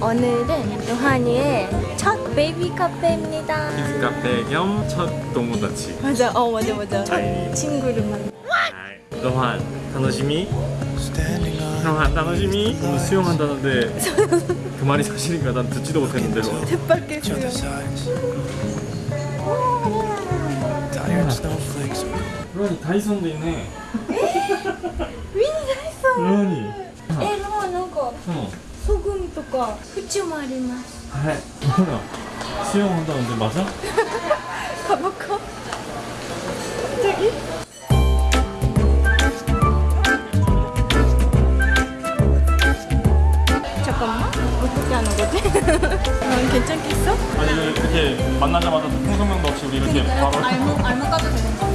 오늘은 요한이의 첫 베이비 카페입니다. 키즈 카페 겸 첫 동무다치. 맞아. 어 맞아 맞아. 첫 친구를 만. 요한 단호심이? 요한 단호심이? 오늘 수영한다는데 그 말이 사실인가? 난 듣지도 못했는데 뜻밖의 수영. 루안이 다이슨도 있네. 루안이 다이슨 에 루안 이거 소금 とか縁もあります。 아, 로한아 수영한다는데 맞아? 가볼까? 저기? 잠깐만 어떻게 하는 거지? 난 괜찮겠어? 아니 이렇게 만나자마자 통성명도 없이 우리 이렇게 바로 알몸 알몸 까도 되는 거?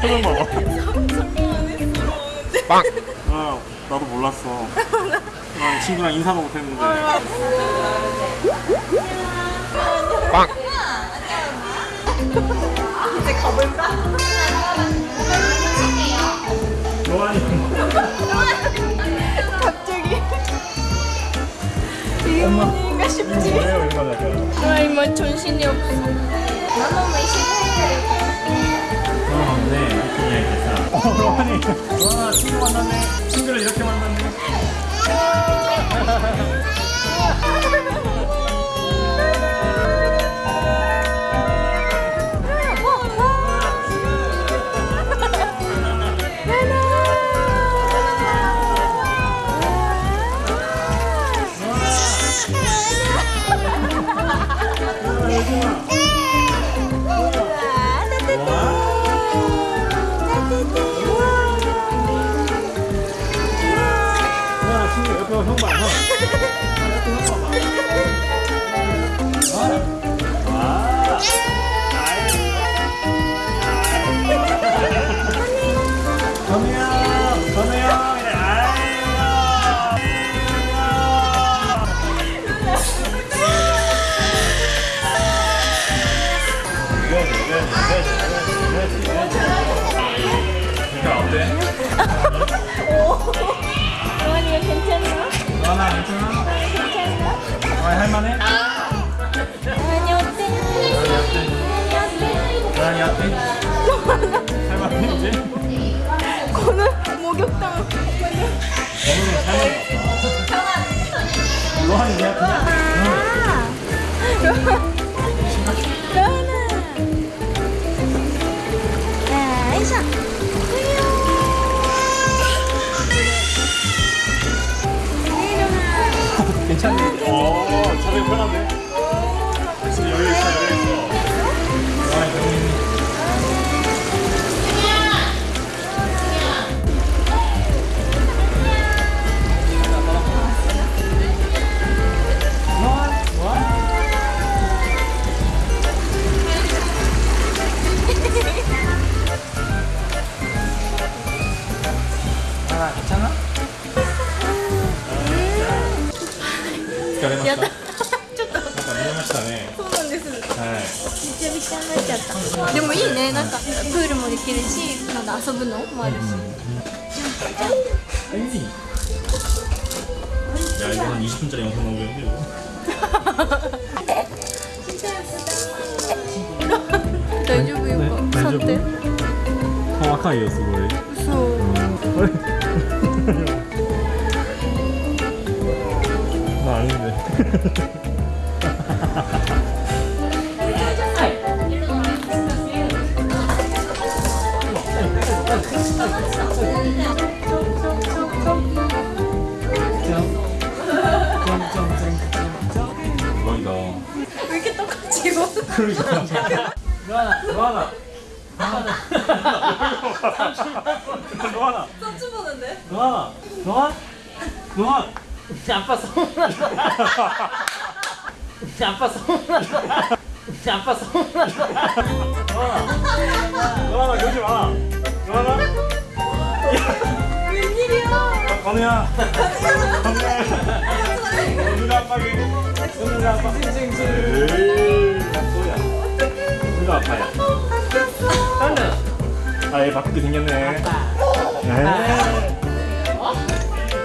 표정 봐봐 설명 안 했어. 아 나도 몰랐어 나 친구랑 인사도 못했는데 이제 가볼까? 갑자기 이게 뭔가 싶지? 왜 얼마나 좋아 아 이만 정신이 없어. 너무 맛있어. 어, 네, 이렇게 이야기했어. 어. 와, 친구 만났네. 친구를 이렇게 만났네. 안녕하세요. 안녕하세요. 안녕하세요. 안녕하세요. 안녕하세요. 안녕하세요. 안녕하세요. 너나 괜찮아? 괜찮나? 어, 할만해? 로한이 어때? 너랑이 어때? 할만해 이제? 거는 목욕탕. 오늘은 잘못 ね。なんかプールもできるし、なんか遊ぶのもあるし。 아, 이 야 이거 한 20분짜리 영상 나오겠는데 이거 大丈夫よか。ね大丈夫触って。若いよすごい嘘。あれまあ아닌데 대박이다 왜 이렇게 똑같이 입어? 그러니까. 로하나 로하나. 로하나. 썸주 보는데? 로하나. 로한 로한 아빠 서운하다. 아빠 서운하다. 아빠 서운하다. 로하나. 그러지 마. 로하나. 웬일이야? 건우야. 건우야. 아빠게 아빠 에이 소야 누가 아빠야 저는 아얘 바쁘게 생겼네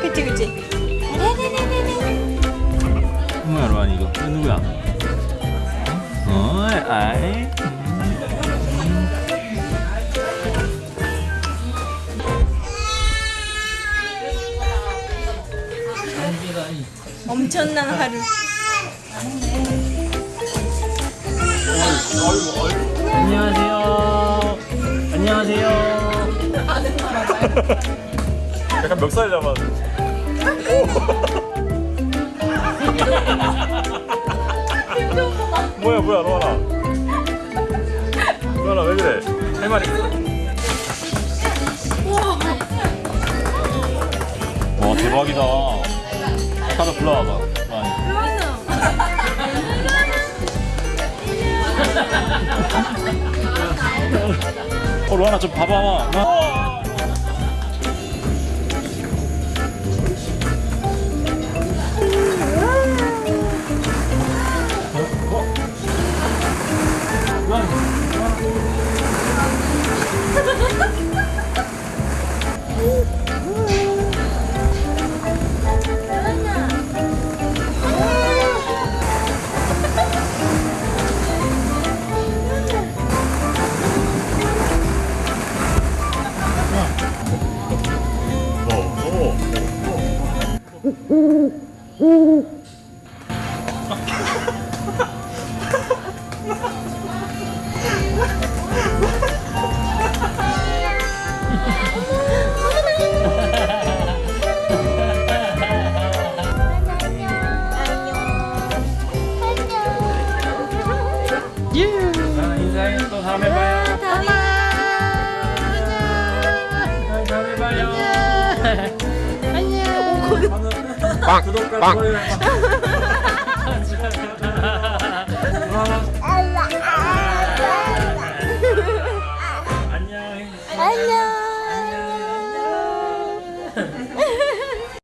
그치 그치. 아래래래래래. 이거 누구야? 어이 아이 엄청난 하루. 안녕하세요. 안녕하세요. 약간 멱살 잡았는데 뭐야 뭐야 로아나. 로아나 왜 그래? 할 말이 와 대박이다. 카드 불러와봐. 어 로아나 좀 봐봐 다음에 봐요 다음에 봐요 안녕. 구독과 좋아요